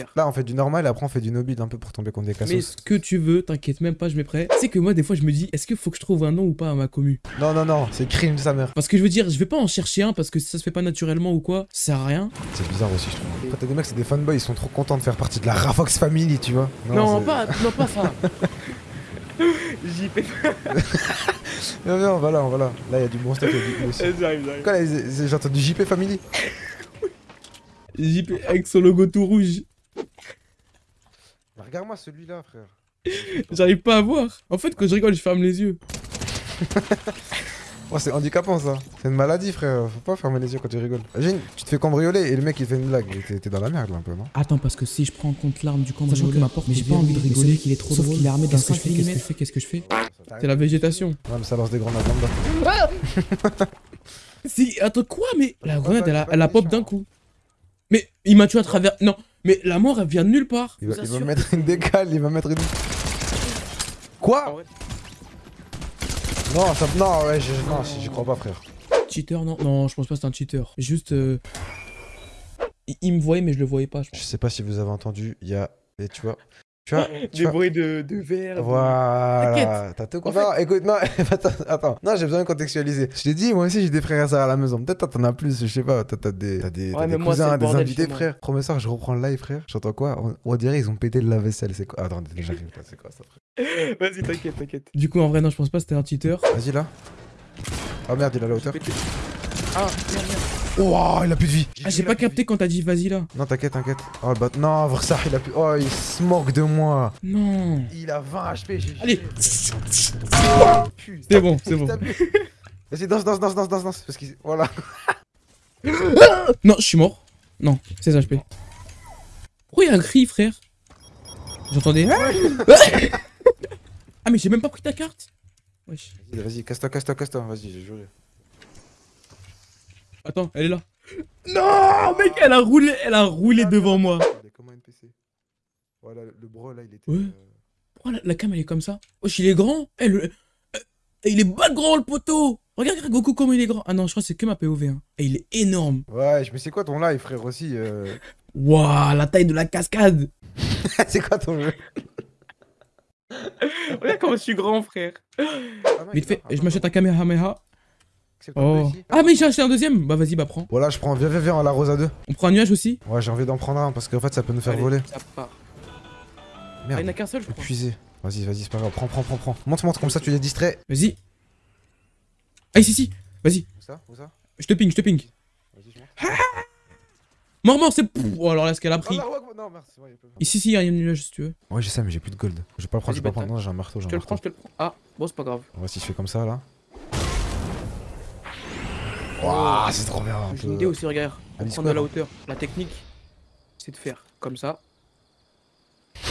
faire. Là, on fait du normal et après, on fait du nobile un peu pour tomber contre des Mais cassos. ce que tu veux, t'inquiète même pas, je mets prêt. Sais que moi, des fois, je me dis, est-ce qu'il faut que je trouve un nom ou pas à ma commu? Non, non, non, c'est crime, sa mère. Parce que je veux dire, je vais pas en chercher un parce que si ça se fait pas naturellement ou quoi, ça sert à rien. C'est bizarre aussi, je trouve. Quand t'as des mecs, c'est des fanboys, ils sont trop contents de faire partie de la Rafox Family, tu vois. Non, c'est- pas, non, pas ça. JP. Viens, viens, voilà, voilà. Là, il y a du bon stuff, il y a du aussi. J'arrive, j'arrive. Quoi, là, c'est- c'est- j'ai entendu JP Family JP avec son logo tout rouge. Regarde-moi celui-là, frère. J'arrive pas à voir. En fait, quand je rigole, je ferme les yeux. Oh, c'est handicapant ça. C'est une maladie, frère. Faut pas fermer les yeux quand tu rigoles. Imagine, tu te fais cambrioler et le mec il fait une blague. T'es- dans la merde là un peu, non? Attends, parce que si je prends en compte l'arme du Sachant que ma porte mais j'ai pas envie de rigoler qu'il est trop Sauf drôle. qu'il est armé d'un Qu'est-ce que je 5 fais, qu'est-ce que je fais C'est la végétation. Ouais, mais ça lance des grenades lambda. Si, attends, quoi Mais la grenade, elle a, elle a pop d'un coup. Mais il m'a tué à travers. Non, mais la mort, elle vient de nulle part. Il va, il va mettre une décale, il va mettre une. Quoi Non, ça... non, ouais, je- non, j'y crois pas, frère. Cheater, non Non, je pense pas que c'est un cheater. Juste. euh, Il, il me voyait, mais je le voyais pas. Je Je sais pas si vous avez entendu, il y a. Et tu vois. Tu vois, tu vois- bruits de, de verre. Voilà, t'as tout En compris. Non, écoute, non, attends, attends. Non, j'ai besoin de contextualiser. Je t'ai dit, moi aussi j'ai des frères et sœurs à la maison. Peut-être t'en as plus, je sais pas. Toi t'as des, t'as des, Ouais, des cousins, des invités, frère. Premier soir, je reprends le live, frère. J'entends quoi? On, on dirait ils ont pété le lave-vaisselle. C'est quoi? Attends, j'arrive, là, c'est quoi ça, frère? Vas-y, t'inquiète, t'inquiète. Du coup, en vrai, non, je pense pas que c'était un cheater. Vas-y là. Oh merde, il a la hauteur. Ah, merde, merde. Oh, il a plus de vie. Ah, j'ai pas capté quand t'as dit vas-y là. Non, t'inquiète, t'inquiète. Oh le bat. Non, Versah, il a plus. Oh, il se moque de moi. Non. Il a 20 HP, j'ai Allez. C'est bon, c'est bon. Vas-y, danse, danse, danse, danse, danse, danse. Parce qu'il. Voilà. Non, je suis mort. Non, 16 HP. Pourquoi il y a un cri, frère? J'entendais. ah, mais j'ai même pas pris ta carte? Wesh. Vas-y, vas-y, casse-toi, casse-toi, casse-toi. Vas-y, j'ai juré. Attends, elle est là. Non, mec, elle a roulé, elle a roulé devant moi. Il est comme un NPC. Voilà, le bro là, il était. Ouais. euh, Pourquoi la, la cam elle est comme ça? Wesh, il est grand. Eh, le- euh, il est pas grand le poteau. Regarde, regarde Goku comment il est grand. Ah non, je crois que c'est que ma POV. Hein. Et il est énorme. Ouais, mais c'est quoi ton live, frère aussi euh? Waouh, la taille de la cascade. C'est quoi ton jeu? Regarde comment je suis grand, frère. Ah non, Vite fait, je m'achète un Kamehameha. Oh. Ah, mais j'ai acheté un deuxième. Bah, vas-y, bah, prends. Voilà, je prends. Viens, viens, viens, on l'arrose à deux. On prend un nuage aussi Ouais, j'ai envie d'en prendre un parce qu'en fait, ça peut nous faire Allez, voler. Ça part. Ah, il Merde. n'y en a qu'un seul, je crois. Épuisé. Vas-y, vas-y, c'est pas grave. Prends, prends, prends, prends. Monte, monte, comme ça, tu les distrais. Vas-y. Ah, ici, ici. Vas-y. Où ça Où ça Je te ping, je te ping. Vas-y, je monte. Mort, mort, c'est. Oh, alors là, ce qu'elle a pris. Oh, non, non, merci. ouais, il peut pas. Ici, ici, il y a un nuage si tu veux. Ouais, je sais, mais j'ai plus de gold. Je vais pas le prendre, je vais pas le prendre. Non, j'ai un marteau, j'ai Je un te le marteau. prends, je te le prends. Ah, bon, c'est pas grave. On va si je fais comme ça là. Waouh, c'est trop bien. J'ai une idée aussi, regarde. Pour prendre de la hauteur. La technique, c'est de faire comme ça.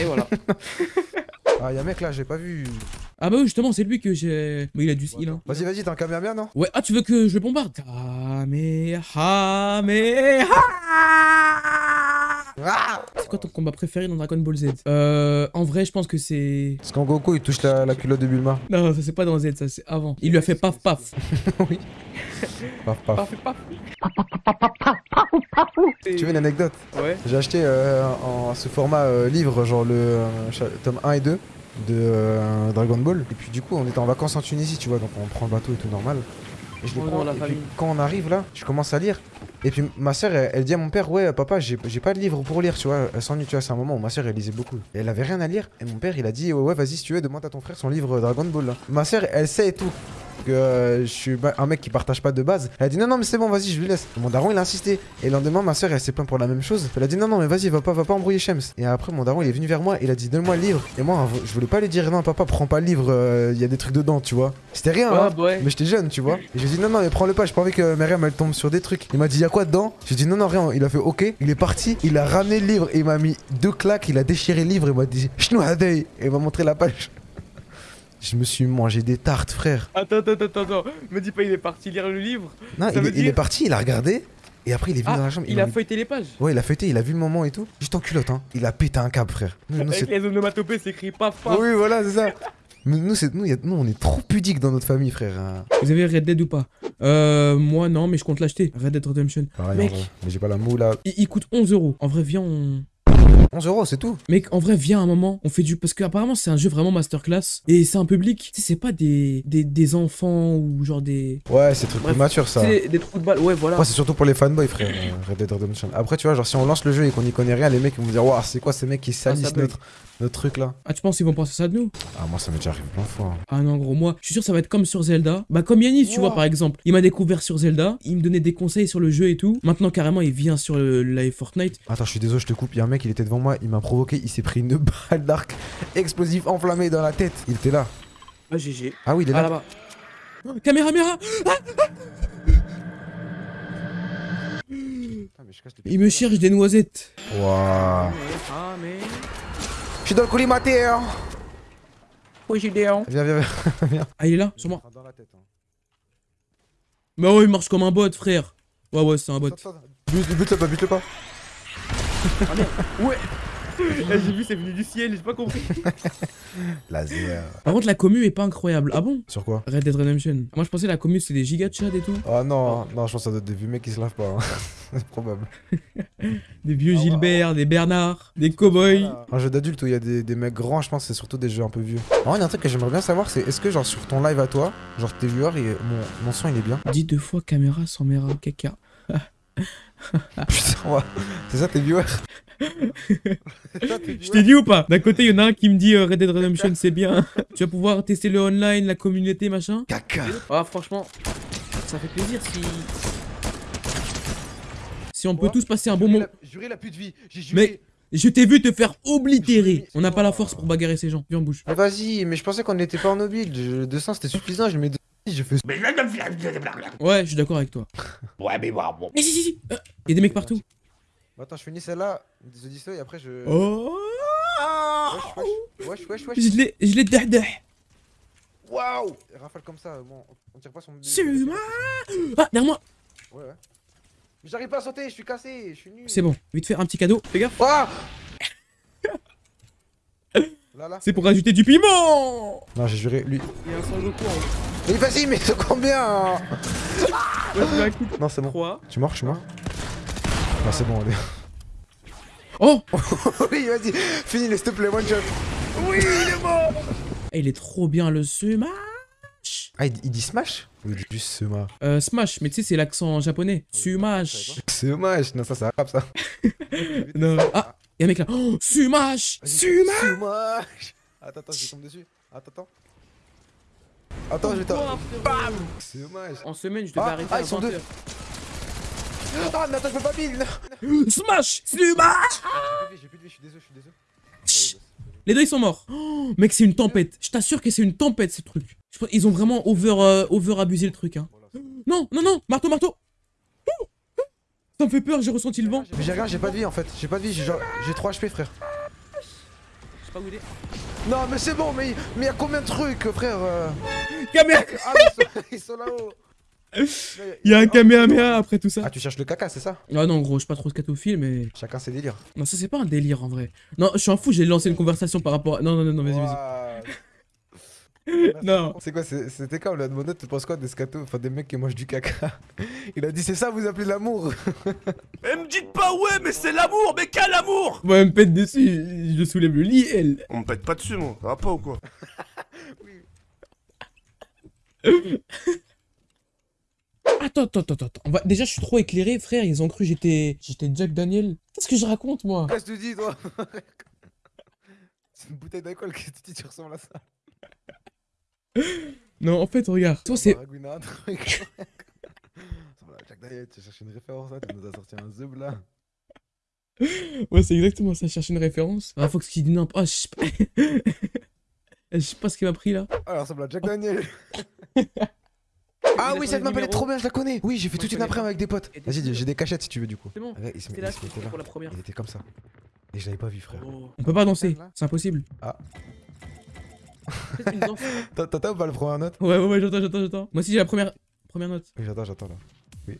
Et voilà. Ah, y'a un mec là, j'ai pas vu. ah, bah oui, justement, c'est lui que j'ai. Mais il a du skill, hein. Vas-y, vas-y, t'as un Kamehameha non? Ouais, ah, tu veux que je le bombarde? Kamehameha. Ah C'est quoi ton combat préféré dans Dragon Ball Z Euh. En vrai, je pense que c'est. Parce qu'en Goku il touche la, la culotte de Bulma. Non, ça c'est pas dans Z, ça c'est avant. Il lui a fait paf paf. oui. Paf paf. Paf paf. Tu veux une anecdote Ouais. J'ai acheté euh, en ce format euh, livre, genre le euh, tome 1 et 2 de euh, Dragon Ball. Et puis du coup, on était en vacances en Tunisie, tu vois, donc on prend le bateau et tout normal. Et je le prends, et puis famille. quand on arrive là, je commence à lire. Et puis ma soeur, elle, elle dit à mon père, ouais, papa, j'ai j'ai pas de livre pour lire, tu vois. Elle s'ennuie, tu vois, c'est un moment où ma soeur, elle lisait beaucoup. Et elle avait rien à lire. Et mon père, il a dit, ouais, ouais, vas-y, si tu veux, demande à ton frère son livre Dragon Ball. Là. Ma soeur, elle sait tout. Que euh, je suis un mec qui partage pas de base. Elle a dit non, non, mais c'est bon, vas-y, je lui laisse. Mon daron, il a insisté. Et le lendemain, ma soeur, elle s'est plaint pour la même chose. Elle a dit non, non, mais vas-y, va pas, va pas embrouiller Shems. Et après, mon daron, il est venu vers moi. Il a dit donne-moi le livre. Et moi, je voulais pas lui dire non, papa, prends pas le livre. euh, Il y a des trucs dedans, tu vois. C'était rien, hein. Ouais, ouais. Mais j'étais jeune, tu vois. Et j'ai dit non, non, mais prends-le pas, j'ai pas envie que Myriam elle tombe sur des trucs. Il m'a dit, y a quoi dedans? J'ai dit non, non, rien. Il a fait ok. Il est parti, il a ramené le livre et il m'a mis deux claques. Il a déchiré le livre et il m'a dit. Et il m'a montré la page. Je me suis mangé des tartes, frère. Attends, attends, attends, attends. Me dis pas, il est parti lire le livre. Non, il, est- il dire- est parti, il a regardé. Et après, il est venu Ah, dans la chambre. il a feuilleté les pages. Ouais, il a fêté, il a vu le moment et tout. Juste en culotte, hein. Il a pété un câble, frère. Nous, nous, Avec c'est- les onomatopées, c'est écrit paf paf. oui, voilà, c'est ça. Mais nous, c'est- nous, a- nous, on est trop pudiques dans notre famille, frère. hein. Vous avez Red Dead ou pas? Euh. Moi, non, mais je compte l'acheter. Red Dead Redemption. Pareil, Mec. Mais j'ai pas la moule là. Il, il coûte 11 euros. En vrai, viens, on. 11 euros, c'est tout. Mec, en vrai, viens un moment, on fait du... Parce qu'apparemment, c'est un jeu vraiment masterclass. Et c'est un public, tu sais, c'est pas des, des, des enfants ou genre des... Ouais, c'est truc Bref, mature ça. C'est des, des trous de balles, ouais, voilà. Moi, c'est surtout pour les fanboys, frère. euh, Red Dead Redemption. Après, tu vois, genre, si on lance le jeu et qu'on y connaît rien, les mecs ils vont me dire, waouh, c'est quoi ces mecs qui salissent bug. notre, notre truc là? Ah, tu penses qu'ils vont penser ça de nous? Ah, moi, ça m'est déjà arrivé plein de fois. hein. Ah non, gros, moi, je suis sûr que ça va être comme sur Zelda. Bah, comme Yanis, tu vois, par exemple. Il m'a découvert sur Zelda, il me donnait des conseils sur le jeu et tout. Maintenant, carrément, il vient sur le live Fortnite. Attends, je suis désolé, je te coupe. Il y a un mec, il était devant moi, il m'a provoqué, il s'est pris une balle d'arc explosif enflammé dans la tête. Il était là. Ah, GG. Ah oui, il est Ah, là. là-bas. Oh, Caméra, caméra Ah, mais je casse les Il me cherche des noisettes. Waouh. Ah, mais... Je suis dans le collimateur. Oui, j'ai des. Viens, viens, viens. Ah, il est là, sur moi. Dans la tête. hein. Bah ouais, il marche comme un bot, frère. Ouais, ouais, c'est un bot. Bute, bute-le pas, bute-le pas. Ouais. j'ai vu, c'est venu du ciel, j'ai pas compris. Laser. Par contre, la commu est pas incroyable. Ah bon? Sur quoi? Red Dead Redemption. Moi, je pensais la commu, c'est des giga de chat et tout. Oh non, non, je pense que ça doit être des vieux mecs qui se lavent pas. hein. C'est probable. Des vieux Ah ouais, Gilbert, des Bernard, des cowboys. Un jeu d'adulte où il y a des, des mecs grands, je pense que c'est surtout des jeux un peu vieux. En vrai, il y a un truc que j'aimerais bien savoir, c'est est-ce que genre sur ton live à toi, genre tes viewers, et mon, mon son il est bien? Dis deux fois caméra sans méra, caca. Putain, ouais. c'est ça tes viewers Je t'ai dit ou pas? D'un côté, il y en a un qui me dit euh, Red Dead Redemption, c'est bien. tu vas pouvoir tester le online, la communauté, machin? Caca Ah, franchement, ça fait plaisir si. Si on peut tous passer un bon moment. Juré la pute vie, j'ai Mais- Je t'ai vu te faire oblitérer. On n'a pas la force pour bagarrer ces gens. Viens, bouge. Mais vas-y, mais je pensais qu'on n'était pas en mobile. Je- Le dessin c'était suffisant, je mets deux. Je fais. Ouais, je suis d'accord avec toi. Ouais, mais bon, bon. Mais si, si, si. Il y a des mecs partout. Attends, je finis celle-là, The Disto, et après je. Oh Wesh, wesh, wesh, wesh, wesh. Je l'ai, je l'ai. Waouh Rafale comme ça, bon, on tire pas son. C'est moi Ah, derrière moi Ouais, ouais. Mais j'arrive pas à sauter, je suis cassé, je suis nul. C'est bon, vite faire un petit cadeau. Fais gaffe. Là. C'est pour rajouter du piment Non, j'ai juré, lui. Il y a un Sangoku en Mais vas-y, mais c'est combien hein Non, c'est bon. 3. Tu mort, je suis mort Non, c'est bon, allez. Oh oui, vas-y, finis-le, s'il te plaît, one shot. Eh, Il est trop bien le Smash Ah, il, il dit Smash Ou il dit juste Sema Euh, Smash, mais tu sais, c'est l'accent japonais. Smash Smash Non, ça, c'est arabe, ça. Non. Ah Y'a un mec là. Oh, Smash Smash Smash Attends, attends, je vais tomber dessus. Attends, attends. Attends, je vais t'en. Bam Smash En semaine, je devais Ah, arrêter ah, ils sont 20 deux. Ah, mais attends, je peux pas pile non. Smash Smash J'ai plus de vie, j'ai plus de vie, je suis désolé, je suis désolé. Chut. Les deux ils sont morts. Oh, mec, c'est une tempête. Je t'assure que c'est une tempête ce truc. Ils ont vraiment over, euh, over abusé le truc. Hein. Non, non, non, marteau, marteau. Ça me fait peur, j'ai ressenti le vent. Mais j'ai rien, j'ai pas de vie en fait. J'ai pas de vie, j'ai genre- j'ai 3 HP, frère. Je sais pas où il est. Non, mais c'est bon, mais mais y a combien de trucs, frère Caméra Ah, mais ils sont, là-haut. Il y a un Kamehameha après tout ça. Ah, tu cherches le caca, c'est ça? Ah non, gros, je suis pas trop scatophile, mais. Chacun ses délires. Non, ça c'est pas un délire en vrai. Non, je suis un fou, j'ai lancé une conversation par rapport à. Non, non, non, non, vas-y, vas-y. Non. C'est quoi C'était quand le Tu penses quoi des scatos Enfin, des mecs qui mangent du caca? Il a dit c'est ça, vous appelez l'amour Eh, me dites pas ouais, mais c'est l'amour, mais quel amour? Moi, elle me pète dessus, je soulève le lit, elle. On me pète pas dessus, moi. Ça va pas ou quoi? Attends, attends, attends, attends. Va... Déjà, je suis trop éclairé, frère. Ils ont cru que j'étais. J'étais Jack Daniel. Qu'est-ce que je raconte, moi Qu'est-ce que tu dis, toi C'est une bouteille d'alcool, que tu dis Tu ressembles à ça Non, en fait, regarde. Toi, c'est. Ça Jack Daniel, tu cherches une référence là, tu nous as sorti un zub là. Ouais, c'est exactement ça. Je cherche une référence. Ah, Fox qui dit non. Ah, je sais pas. Je sais pas ce qu'il m'a pris là. Ah, elle ressemble à Jack Daniel. ah oui, cette map elle est trop bien, je la connais. Oui, j'ai fait toute je une connais après pas. avec des potes. Vas-y, j'ai des cachettes si tu veux du coup. C'est bon. Il il là. Il était comme ça. Et je l'avais pas vu, frère. On peut pas danser. C'est impossible. Ah. T'as ou pas la première note? Ouais, ouais, ouais, j'entends, j'entends, j'entends. Moi aussi, j'ai la première. Première note. Oui, j'attends, j'attends là. Oui.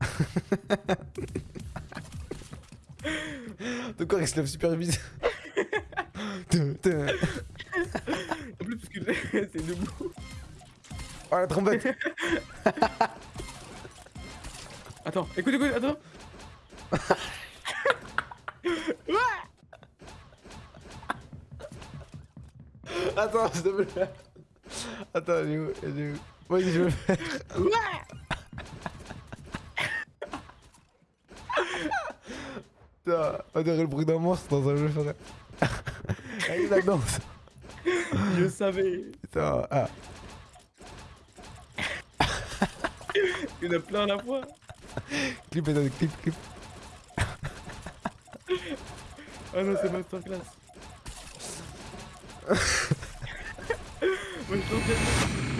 De quoi il se lève super vite. En plus, parce que c'est debout. Oh la trompette. Attends, écoute, écoute, attends. Attends, s'il te plaît. Attends, elle est où Elle est où? Vas-y, je veux faire. Putain, on dirait le bruit d'un monstre dans un jeu, frère. Allez, la danse. Je savais. Putain, ah. Il y en a plein à la fois. Clip, et clip, clip. Ah non, c'est masterclass. Moi, je.